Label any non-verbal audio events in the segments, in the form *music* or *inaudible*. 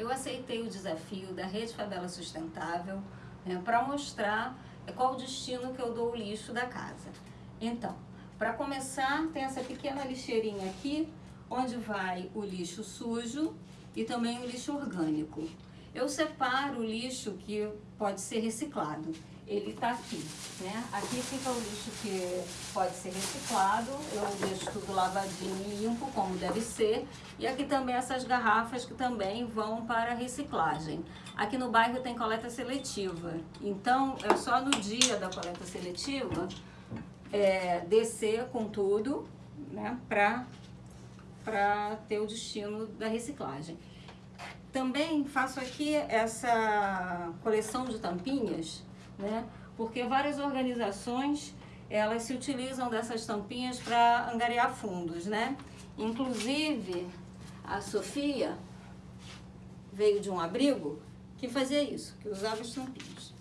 eu aceitei o desafio da Rede Favela Sustentável né, para mostrar qual o destino que eu dou o lixo da casa. Então, para começar, tem essa pequena lixeirinha aqui, onde vai o lixo sujo e também o lixo orgânico. Eu separo o lixo que pode ser reciclado. Ele está aqui, né? Aqui fica o lixo que pode ser reciclado. Eu deixo tudo lavadinho e limpo, como deve ser. E aqui também essas garrafas que também vão para reciclagem. Aqui no bairro tem coleta seletiva. Então, é só no dia da coleta seletiva é, descer com tudo, né? Para ter o destino da reciclagem. Também faço aqui essa coleção de tampinhas, né? Porque várias organizações, elas se utilizam dessas tampinhas para angariar fundos, né? Inclusive, a Sofia veio de um abrigo que fazia isso, que usava as tampinhas.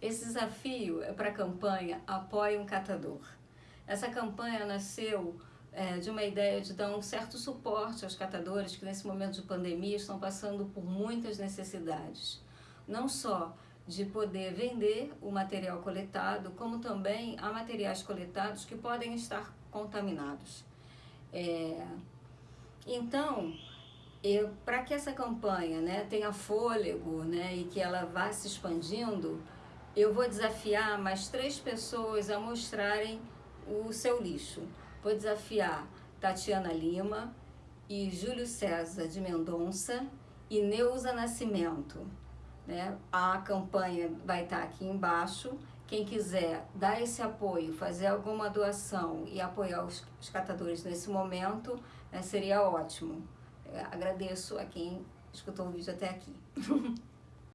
Esse desafio é para a campanha Apoie um Catador. Essa campanha nasceu é, de uma ideia de dar um certo suporte aos catadores que nesse momento de pandemia estão passando por muitas necessidades. Não só de poder vender o material coletado, como também há materiais coletados que podem estar contaminados. É, então, para que essa campanha né, tenha fôlego né, e que ela vá se expandindo, eu vou desafiar mais três pessoas a mostrarem o seu lixo. Vou desafiar Tatiana Lima e Júlio César de Mendonça e Neuza Nascimento. Né? A campanha vai estar aqui embaixo. Quem quiser dar esse apoio, fazer alguma doação e apoiar os, os catadores nesse momento, né, seria ótimo. Eu agradeço a quem escutou o vídeo até aqui. *laughs*